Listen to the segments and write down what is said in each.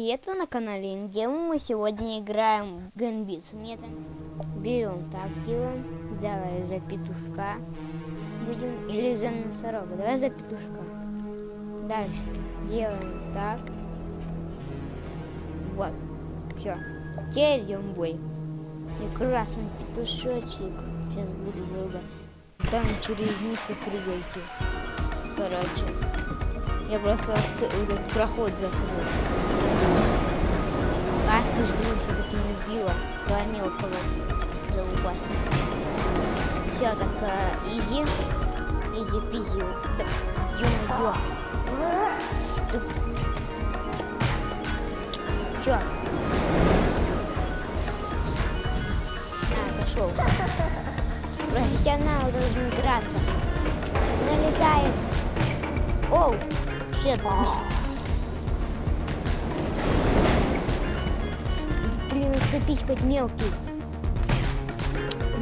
Привет, вы на канале Ингем. Мы сегодня играем в Гэнбитс. Мне там берем так делаем. Давай за петушка будем. Или за носорога. Давай за петушка. Дальше делаем так. Вот. Все. Теперь идем в бой. И красный петушочек. Сейчас буду долго. Там через них и прыгайте. Короче. Я просто этот проход закрыл. А, ты же блин, все-таки не сбила. Два мелкого залупать. Все, так, а, изи. Изи пизи. Так, ё-моё. Чё? На, пошел. Профессионал должен драться. Налетает. Оу, щет. Блин, цепить хоть мелкий.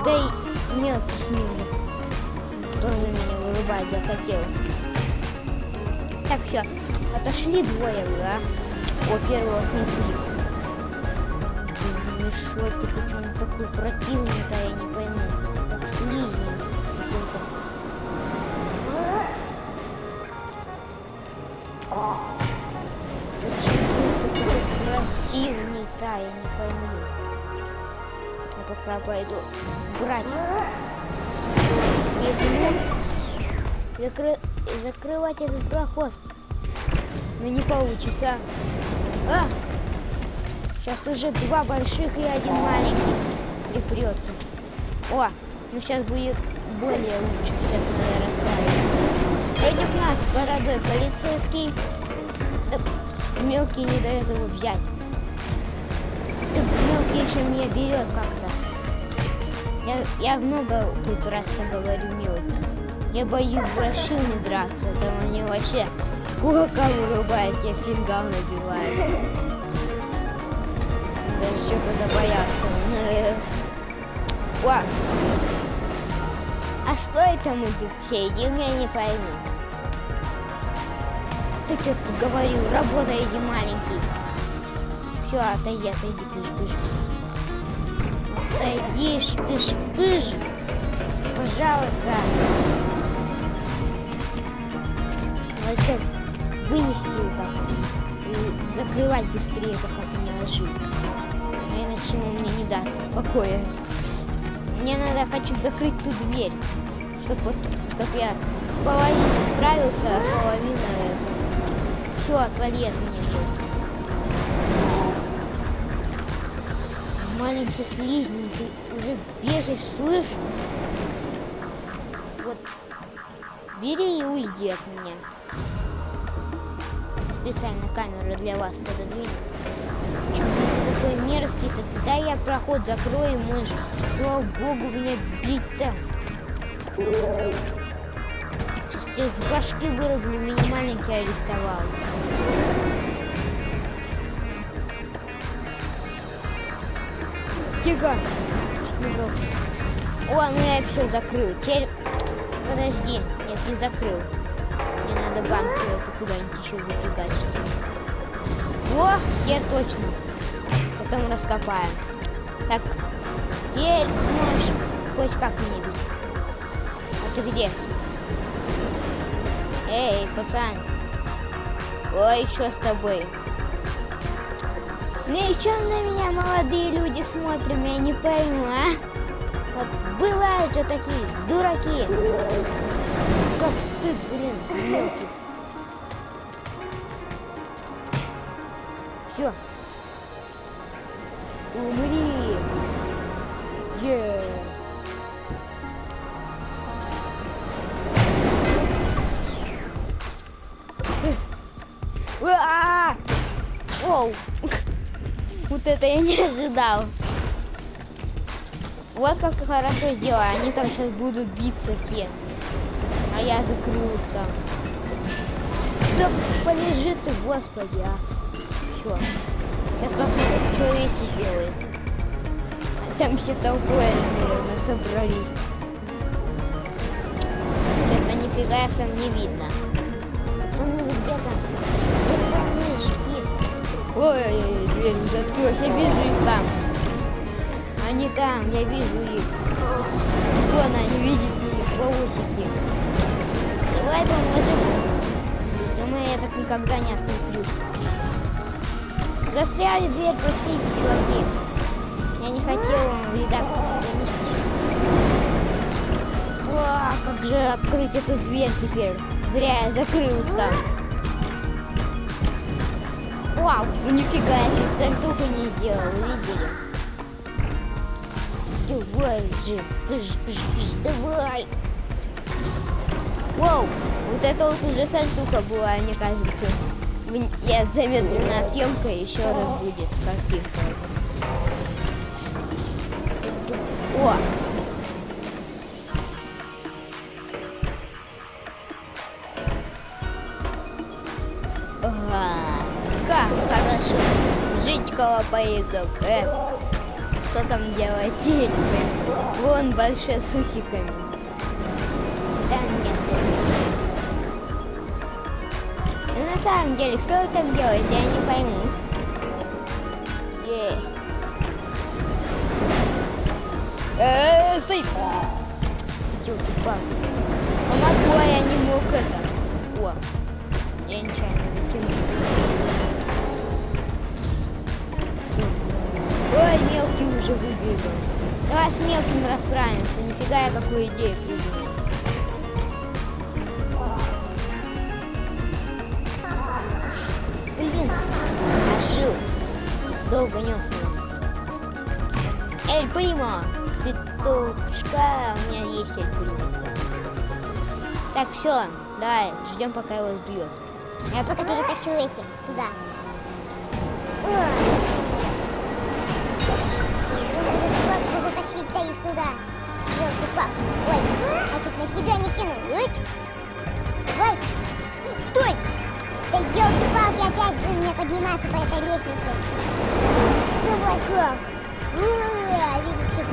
Да и мелкий с ним. Тоже меня вырубать захотел. Так, все. Отошли двое, да? О, первого снесли. Мешок, это он такой противный-то, я не Противный, да, я не пойму. Я пока пойду брать. Бегу. Закры... Закрывать этот проход. Но не получится. А! Сейчас уже два больших и один маленький припрется. О, ну сейчас будет более лучше. Сейчас я расправим. Против нас бородой полицейский. Мелкий не дает его взять. Ты мелкий еще меня берет как-то. Я, я много тут раз поговорю мелкий. Я боюсь большими драться. Там они вообще сколько вырубает, тебе фингал набивает. Даже что-то забоялся. О! А что это мы тут все я не пойму. Ты тут говорил, работай, иди маленький. Все, отойди, отойди, пыш, пыш. Отойди, пыш, пыш. Пожалуйста. Зачем вынести вот так и закрывать быстрее, пока ты не ложишь. А иначе он мне не даст покоя. Мне надо, хочу закрыть ту дверь, чтобы вот, как я с половиной справился, а половина это... Все, отвали от меня. Маленький слизень, ты уже бесишь, слышь? Вот, бери и уйди от меня. Специально камеру для вас пододвину. Почему ты такой мерзкий-то? Да я проход закрою, мышь. Слава богу, меня бить-то. Сейчас тебя с башки вырублю, меня маленький арестовал. Тихо. О, ну я все закрыл. Теперь... Подожди. Нет, не закрыл. Мне надо банк это куда-нибудь еще зафигачить. О, теперь точно. Потом раскопаем. Так, теперь можешь хоть как меня бить. А ты где? Эй, пацан. Ой, что с тобой? Ну и чем на меня молодые люди смотрят, я не пойму, а? Вот бывают же такие дураки. Как ты, блин, мелкий. Все. Это я не ожидал. Вот как хорошо сделал. Они там сейчас будут биться те. А я закрою там. Да полежи ты, господи, а. Все. Сейчас посмотрим, что эти делают. А Там все толпой, наверное, собрались. Что-то нифига их там не видно. Пацаны, вы где там? Пацанышки. Ой-ой-ой, дверь уже открылась, я вижу их там. Они там, я вижу их. Вон они, видите их, волосики. Давай поможем. Думаю, я так никогда не открыл. Застряли дверь, простите, чуваки. Я не хотел вам вида принести. Как же открыть эту дверь теперь? Зря я закрыл там. Вау, ну нифига, я чуть сальтуху не сделал, видели? Давай же, пыш, пыш, пыш, давай. Вау, вот это вот уже сальтуха была, мне кажется. Я замедлена съемка, еще раз будет картинка. О! Жить около поездов, э? Что там делать? Вон большой с усиками. Там нет. Ну на самом деле, что вы там делаете, я не пойму. Ей. Э, стой! Ёлки-палки. Помогу, а я не мог это. О, уже выбегал. Давай с мелким расправимся. Нифига я какую идею придумал. Блин, ошил. Долго нес его. Эль Примо! С у меня есть Эль Примо. Так, все, давай, ждем, пока его сбьет. Я пока перетащу эти туда. Же затащить-то их сюда? Ёлки-палки. Ой, а чуть на себя не кинул. Ой, Ой, стой! Да елки-палки, опять же мне подниматься по этой лестнице. Давай, как? Ура, Видите,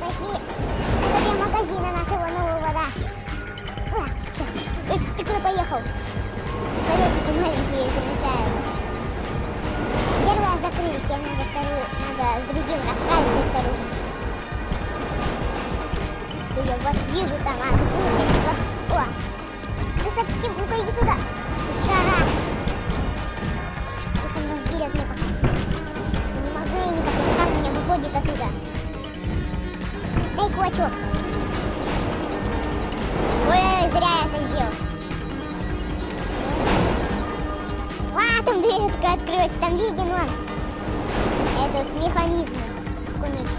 Тащи. Это для магазина нашего нового, да. О. Эй, ты куда поехал? Колесики маленькие вижу там, а ты слушаешь вас. О, ты совсем, ну-ка иди сюда. Шара. Что там нас делят мне пока? Не могу я никак, он сам меня выходит оттуда. Дай кулачок. Ой, зря я это сделал. А, там дверь такая открылась, там виден он. Этот механизм бесконечный.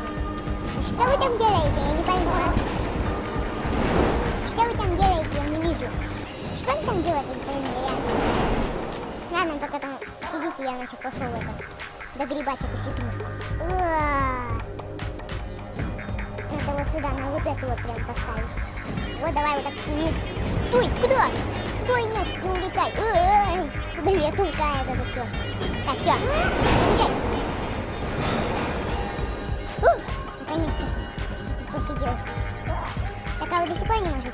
Что вы там делаете? Я не пойму. Там делаете? Вижу. Что он там не пойму. Я... Ладно, пока там сидите, я значит пошел это. Догребать эту фигню. Надо вот сюда, на вот эту вот прям поставить. Вот давай вот так тяни. Стой, куда? Стой, нет, не улетай. Ой, куда меня толкает это все. Так, все. Ух, наконец-таки. Посиделся. Так, а вы до сих пор не можете?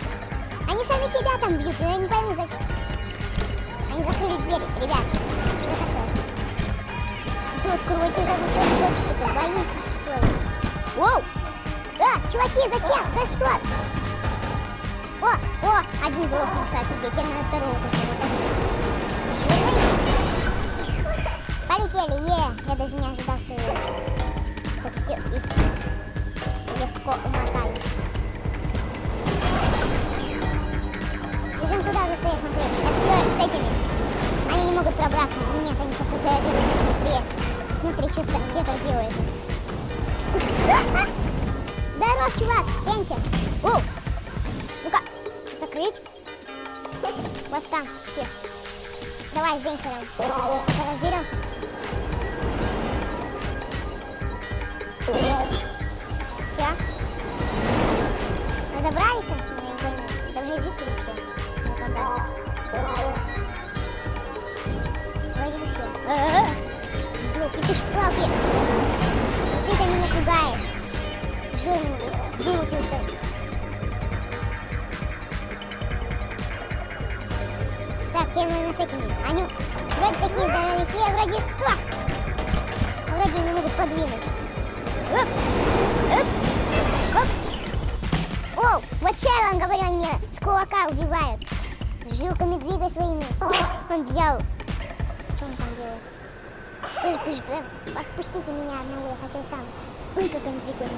Они сами себя там бьют, я не пойму, зачем. Они закрыли двери, ребят. Что такое? Да откройте же, вы хотите-то? Боитесь, что ли? Воу! А, чуваки, зачем? За что? О, о, один грохнулся, офигеть, теперь надо второго какого-то. Полетели, е! Я даже не ожидал, что я так все их легко умотаю. Бежим туда быстрее смотреть. Так что с этими? Они не могут пробраться. Нет, они сейчас только быстрее. Смотри, что это, что это делает. Здоров, чувак, пенсия. Оу. Ну-ка, закрыть. Вот там, все. Давай с Денсером. Разберемся. Все. Разобрались там с ним, я не пойму. Там лежит или все. Вроде бы все. Блоки, ты шпалки. Ты-то меня пугаешь. Жирный вылупился. Так, тебе, наверное, с этими. Они... вроде такие здоровяки, а вроде... А вроде не могут подвинуть. Оп, оп, оп. О, вот я вам говорю, они меня с кулака убивают. Жилками двигай своими. Он взял. Что он там делает? Пусть, пусть, прям, отпустите меня одного, я хотел сам. Ой, как они прикольно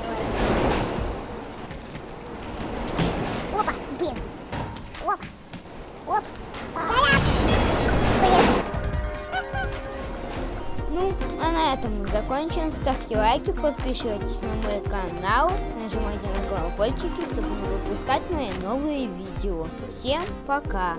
закончим. Ставьте лайки, подписывайтесь на мой канал, нажимайте на колокольчики, чтобы не выпускать мои новые видео. Всем пока!